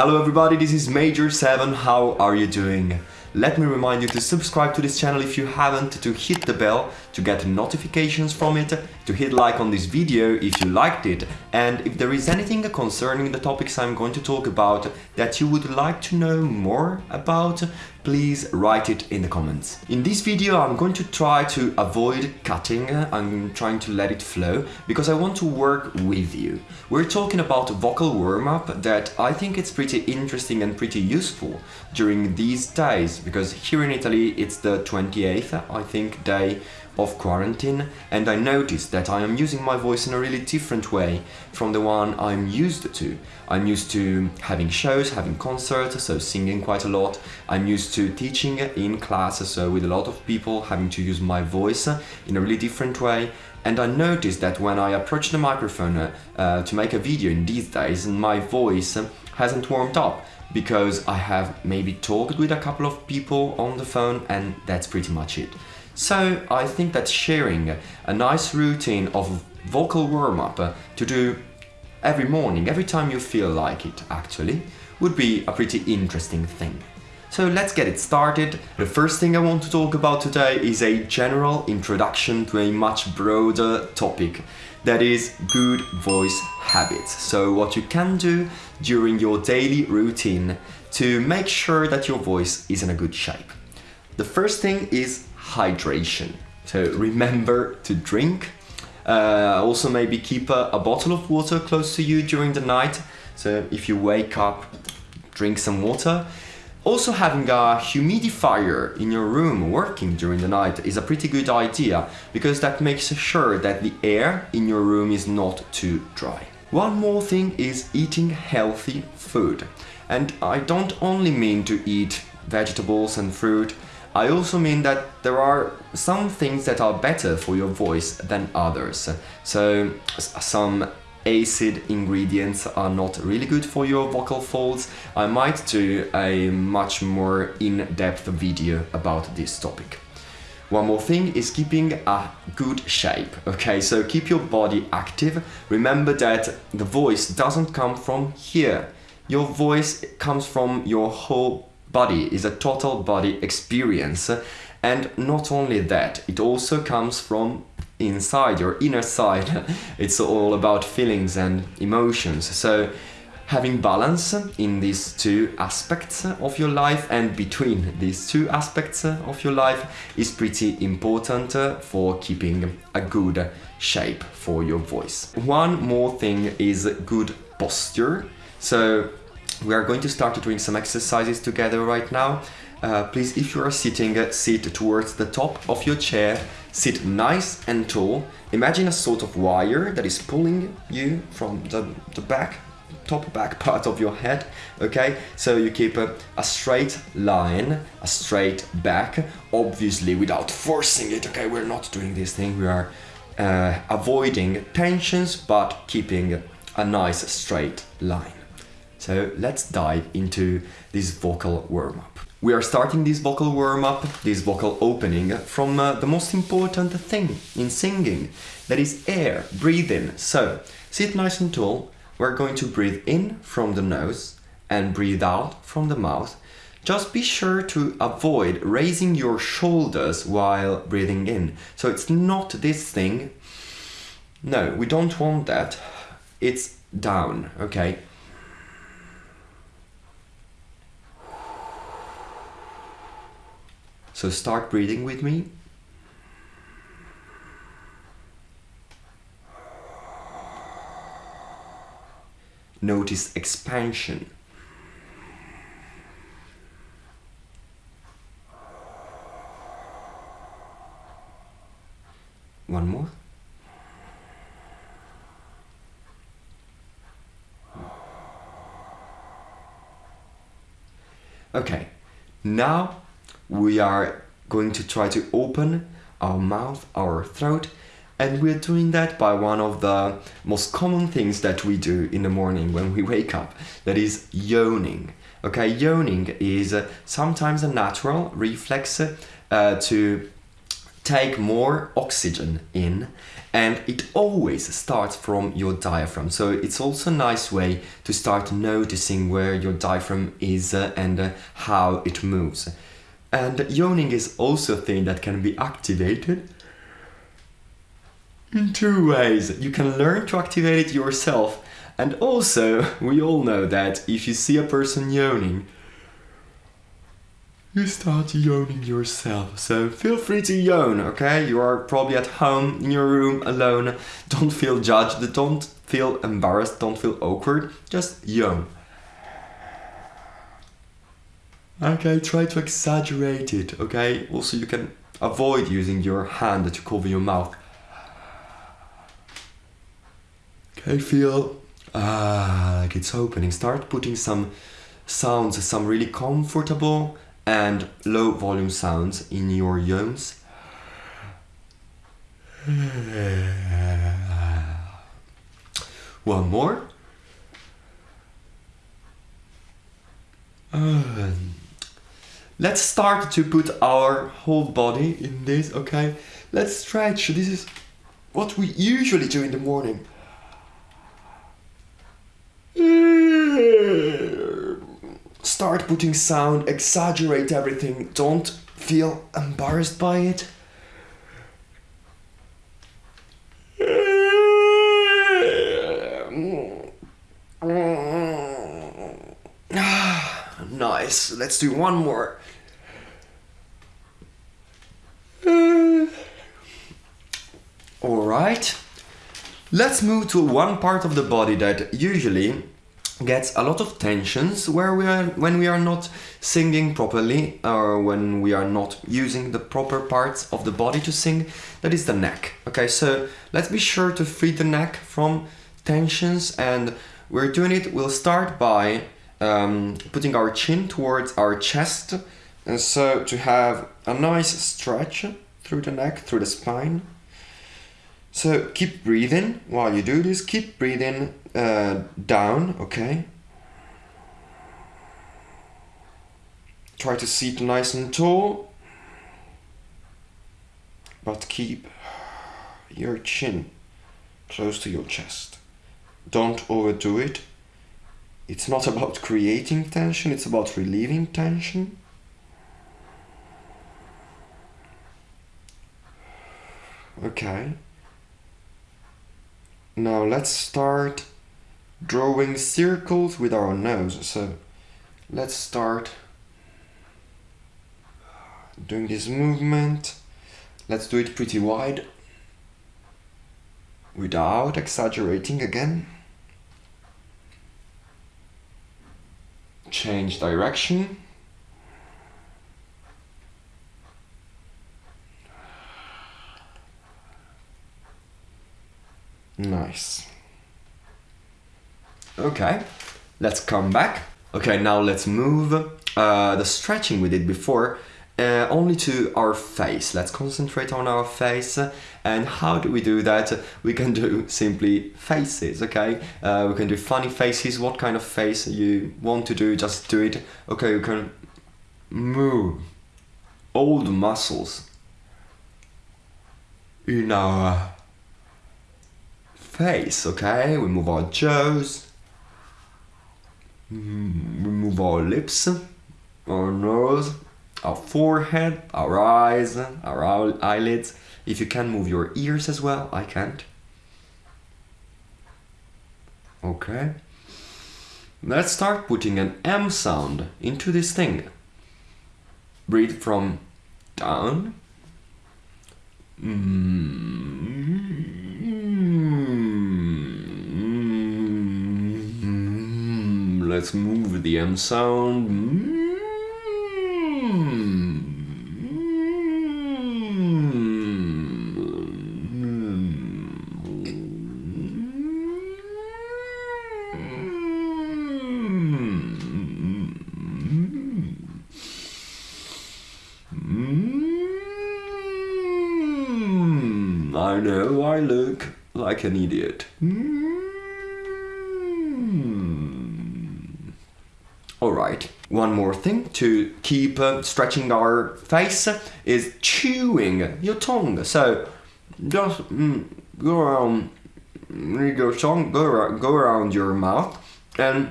Hello everybody, this is Major 7, how are you doing? Let me remind you to subscribe to this channel if you haven't, to hit the bell to get notifications from it, to hit like on this video if you liked it, and if there is anything concerning the topics I'm going to talk about that you would like to know more about, please write it in the comments. In this video I'm going to try to avoid cutting, I'm trying to let it flow, because I want to work with you. We're talking about vocal warm-up that I think it's pretty interesting and pretty useful during these days, because here in Italy it's the 28th, I think, day of quarantine and I noticed that I am using my voice in a really different way from the one I'm used to. I'm used to having shows, having concerts, so singing quite a lot. I'm used to teaching in classes, so with a lot of people having to use my voice uh, in a really different way. And I noticed that when I approach the microphone uh, uh, to make a video in these days, my voice hasn't warmed up because I have maybe talked with a couple of people on the phone and that's pretty much it. So I think that sharing a nice routine of vocal warm-up uh, to do every morning, every time you feel like it actually, would be a pretty interesting thing. So let's get it started. The first thing I want to talk about today is a general introduction to a much broader topic that is good voice habits. So what you can do during your daily routine to make sure that your voice is in a good shape. The first thing is hydration. So remember to drink. Uh, also maybe keep a, a bottle of water close to you during the night. So if you wake up, drink some water. Also having a humidifier in your room working during the night is a pretty good idea because that makes sure that the air in your room is not too dry. One more thing is eating healthy food. And I don't only mean to eat vegetables and fruit, I also mean that there are some things that are better for your voice than others. So some acid ingredients are not really good for your vocal folds. I might do a much more in-depth video about this topic. One more thing is keeping a good shape, okay? So keep your body active. Remember that the voice doesn't come from here. Your voice comes from your whole body is a total body experience and not only that it also comes from inside your inner side it's all about feelings and emotions so having balance in these two aspects of your life and between these two aspects of your life is pretty important for keeping a good shape for your voice. One more thing is good posture. So we are going to start doing some exercises together right now. Uh, please, if you are sitting, uh, sit towards the top of your chair, sit nice and tall. Imagine a sort of wire that is pulling you from the, the back, top back part of your head, okay? So you keep a, a straight line, a straight back, obviously without forcing it, okay? We're not doing this thing, we are uh, avoiding tensions, but keeping a nice straight line. So let's dive into this vocal warm-up. We are starting this vocal warm-up, this vocal opening, from uh, the most important thing in singing, that is air, breathing. So sit nice and tall, we're going to breathe in from the nose and breathe out from the mouth. Just be sure to avoid raising your shoulders while breathing in. So it's not this thing. No, we don't want that. It's down, okay? So start breathing with me. Notice expansion. One more. Okay, now we are going to try to open our mouth, our throat, and we're doing that by one of the most common things that we do in the morning when we wake up, that is yawning. Okay, yawning is uh, sometimes a natural reflex uh, to take more oxygen in and it always starts from your diaphragm so it's also a nice way to start noticing where your diaphragm is uh, and uh, how it moves and yawning is also a thing that can be activated in two ways you can learn to activate it yourself and also we all know that if you see a person yawning you start yawning yourself. So feel free to yawn, okay? You are probably at home in your room alone. Don't feel judged, don't feel embarrassed, don't feel awkward. Just yawn. Okay, try to exaggerate it, okay? Also, you can avoid using your hand to cover your mouth. Okay, feel ah, like it's opening. Start putting some sounds, some really comfortable and low volume sounds in your yawns. One more. Um, let's start to put our whole body in this, okay? Let's stretch. This is what we usually do in the morning. Start putting sound, exaggerate everything, don't feel embarrassed by it. nice. Let's do one more. Right. Let's move to one part of the body that usually gets a lot of tensions where we are when we are not singing properly or when we are not using the proper parts of the body to sing that is the neck. Okay so let's be sure to free the neck from tensions and we're doing it. We'll start by um, putting our chin towards our chest. And so to have a nice stretch through the neck through the spine so keep breathing while you do this. Keep breathing uh, down, okay? Try to sit nice and tall, but keep your chin close to your chest. Don't overdo it. It's not about creating tension, it's about relieving tension. Okay. Now let's start drawing circles with our nose. So let's start doing this movement. Let's do it pretty wide without exaggerating again. Change direction. Nice. Okay, let's come back. Okay, now let's move uh, the stretching we did before uh, only to our face. Let's concentrate on our face. And how do we do that? We can do simply faces, okay? Uh, we can do funny faces. What kind of face you want to do, just do it. Okay, you can move all the muscles in our face, okay? We move our jaws, mm, we move our lips, our nose, our forehead, our eyes, our eyelids. If you can move your ears as well, I can't. Okay. Let's start putting an M sound into this thing. Breathe from down. Mm. Let's move the M sound. I know I look like an idiot. Alright, one more thing to keep uh, stretching our face is chewing your tongue. So just mm, go around your tongue, go around, go around your mouth and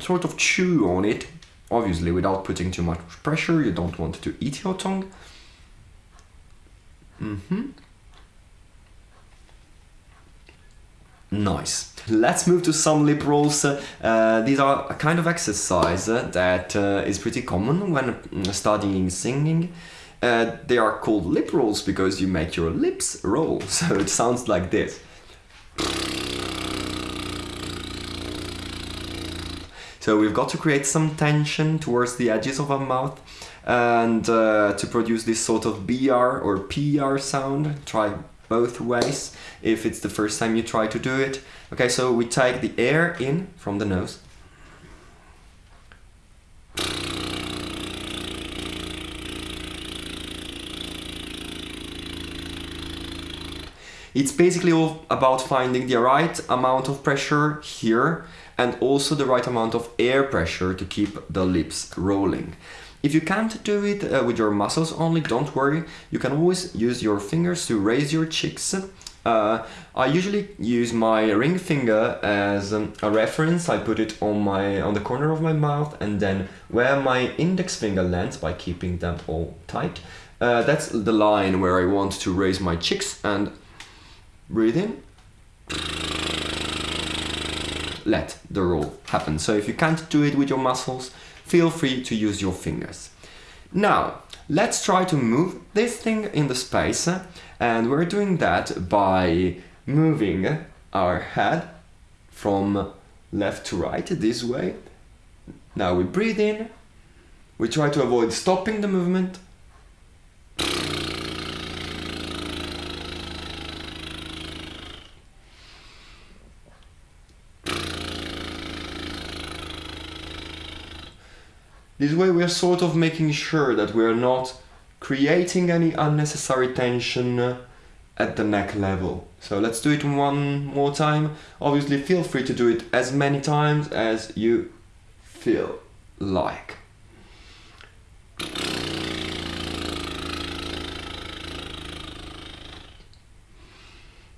sort of chew on it. Obviously, without putting too much pressure, you don't want to eat your tongue. Mm-hmm. Nice. Let's move to some lip rolls. Uh, these are a kind of exercise that uh, is pretty common when mm, studying singing. Uh, they are called lip rolls because you make your lips roll. So it sounds like this. So we've got to create some tension towards the edges of our mouth and uh, to produce this sort of BR or PR sound. Try both ways if it's the first time you try to do it. Okay, so we take the air in from the nose. It's basically all about finding the right amount of pressure here and also the right amount of air pressure to keep the lips rolling. If you can't do it uh, with your muscles only, don't worry. You can always use your fingers to raise your cheeks. Uh, I usually use my ring finger as um, a reference. I put it on my on the corner of my mouth and then where my index finger lands by keeping them all tight. Uh, that's the line where I want to raise my cheeks and breathe in. Let the roll happen. So if you can't do it with your muscles, feel free to use your fingers. Now, let's try to move this thing in the space uh, and we're doing that by moving our head from left to right this way. Now we breathe in, we try to avoid stopping the movement This way we are sort of making sure that we are not creating any unnecessary tension at the neck level. So let's do it one more time. Obviously feel free to do it as many times as you feel like.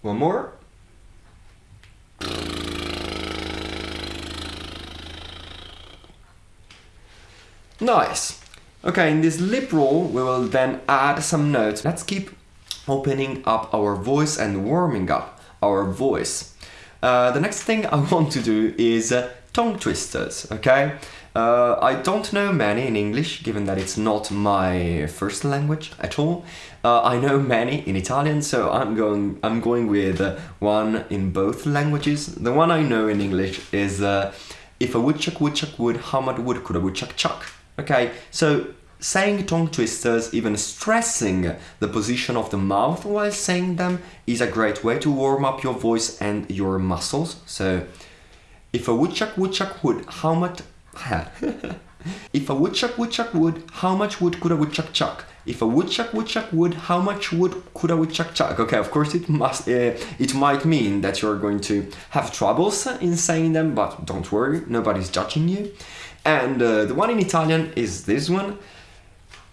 One more. Nice. Okay, in this lip roll, we will then add some notes. Let's keep opening up our voice and warming up our voice. Uh, the next thing I want to do is uh, tongue twisters, okay? Uh, I don't know many in English, given that it's not my first language at all. Uh, I know many in Italian, so I'm going I'm going with uh, one in both languages. The one I know in English is uh, if a woodchuck woodchuck would, how much wood could a woodchuck chuck? Okay, so saying tongue twisters, even stressing the position of the mouth while saying them is a great way to warm up your voice and your muscles. So, if a woodchuck woodchuck would, how much... if a woodchuck woodchuck would, how much wood could a woodchuck chuck? If a woodchuck woodchuck would, how much wood could a woodchuck chuck? Okay, of course it must. Uh, it might mean that you're going to have troubles in saying them, but don't worry, nobody's judging you. And uh, the one in Italian is this one.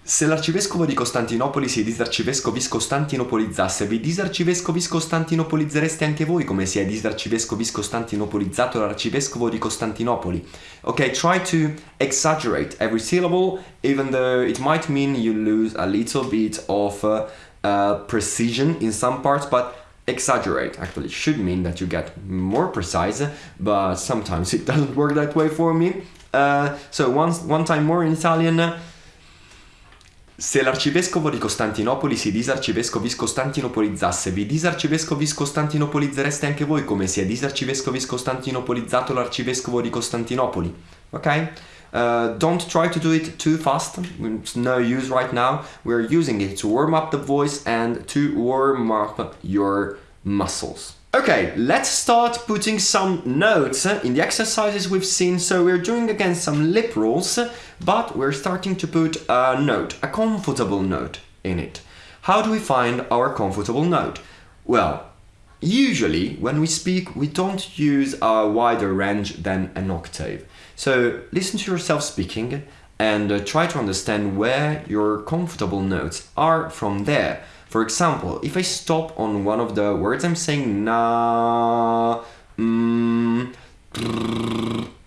Se l'arcivescovo di Costantinopoli si disarcivescovis costantinopolizzasse, vi disarcivescovis costantinopolizzereste anche voi come si è disarcivescovis costantinopolizzato l'arcivescovo di Costantinopoli. Okay, try to exaggerate every syllable, even though it might mean you lose a little bit of uh, precision in some parts, but exaggerate actually should mean that you get more precise, but sometimes it doesn't work that way for me. Uh, so once, one time more in Italian. Se l'arcivescovo di Costantinopoli si disarcivescovis costantinopolizzasse, vi disarcivescovis costantinopolizzereste anche voi come si è disarcivescovis costantinopolizzato l'arcivescovo di Costantinopoli. Ok? Uh, don't try to do it too fast, it's no use right now. We're using it to warm up the voice and to warm up your muscles. Okay, let's start putting some notes in the exercises we've seen. So we're doing again some lip rolls, but we're starting to put a note, a comfortable note in it. How do we find our comfortable note? Well, usually when we speak, we don't use a wider range than an octave. So listen to yourself speaking and uh, try to understand where your comfortable notes are from there. For example, if I stop on one of the words I'm saying na, mm,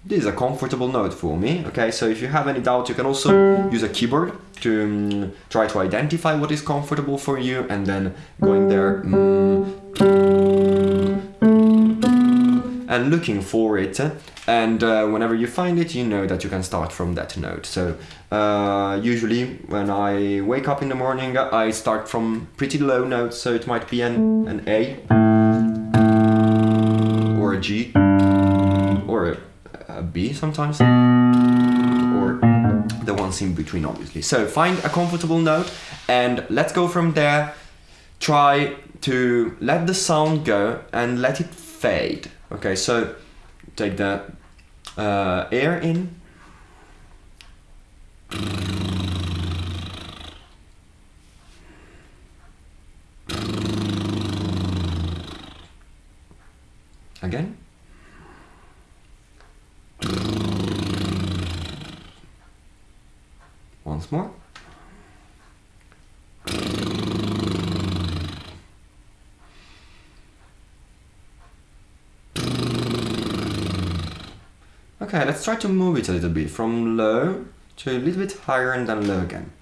this is a comfortable note for me. Okay, so if you have any doubt, you can also use a keyboard to um, try to identify what is comfortable for you and then going there mm, and looking for it. And uh, whenever you find it, you know that you can start from that note. So uh, usually when I wake up in the morning, I start from pretty low notes. So it might be an, an A or a G or a, a B sometimes or the ones in between obviously. So find a comfortable note and let's go from there. Try to let the sound go and let it fade. Okay, so take the uh, air in. Again. Once more. Okay, let's try to move it a little bit from low to a little bit higher and then low again.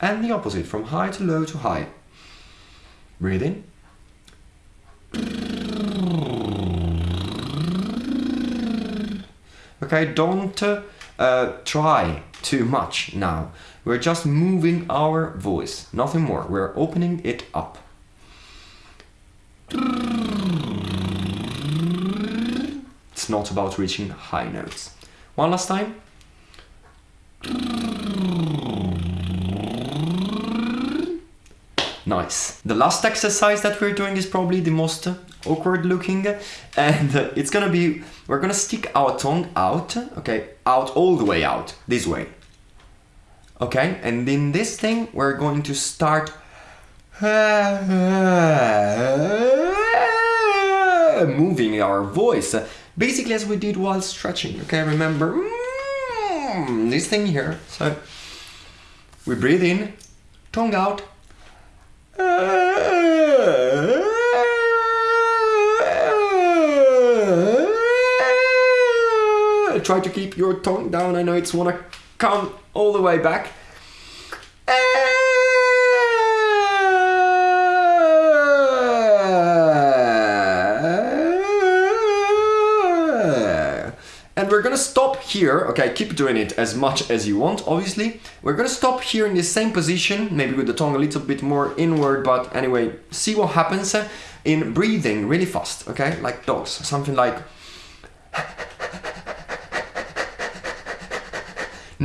And the opposite, from high to low to high. Breathe in. Okay, don't uh, try too much now. We're just moving our voice, nothing more. We're opening it up. It's not about reaching high notes. One last time. Nice. The last exercise that we're doing is probably the most awkward looking and it's gonna be, we're gonna stick our tongue out, okay, out all the way out, this way. Okay, and in this thing we're going to start moving our voice, basically as we did while stretching, okay, remember, mm, this thing here, so we breathe in, tongue out, Try to keep your tongue down. I know it's wanna come all the way back. And we're gonna stop here, okay, keep doing it as much as you want, obviously. We're gonna stop here in the same position, maybe with the tongue a little bit more inward, but anyway, see what happens in breathing really fast, okay, like dogs, something like...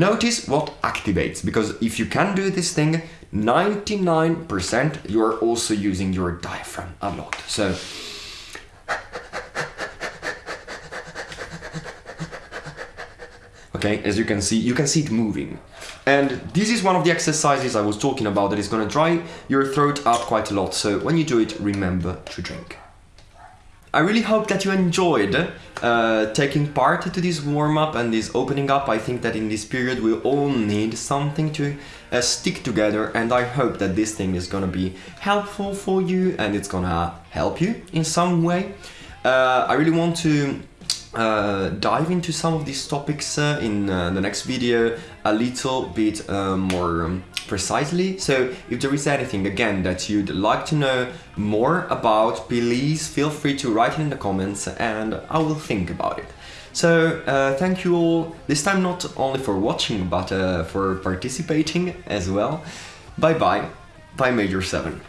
Notice what activates, because if you can do this thing, 99% you're also using your diaphragm a lot. So okay as you can see you can see it moving. And this is one of the exercises I was talking about that is going to dry your throat up quite a lot. So when you do it remember to drink. I really hope that you enjoyed uh, taking part to this warm-up and this opening up. I think that in this period we all need something to uh, stick together and I hope that this thing is gonna be helpful for you and it's gonna help you in some way. Uh, I really want to uh, dive into some of these topics uh, in uh, the next video a little bit uh, more um, precisely. So if there is anything again that you'd like to know more about, please feel free to write it in the comments and I will think about it. So uh, thank you all, this time not only for watching but for participating as well. Bye bye, bye Major 7.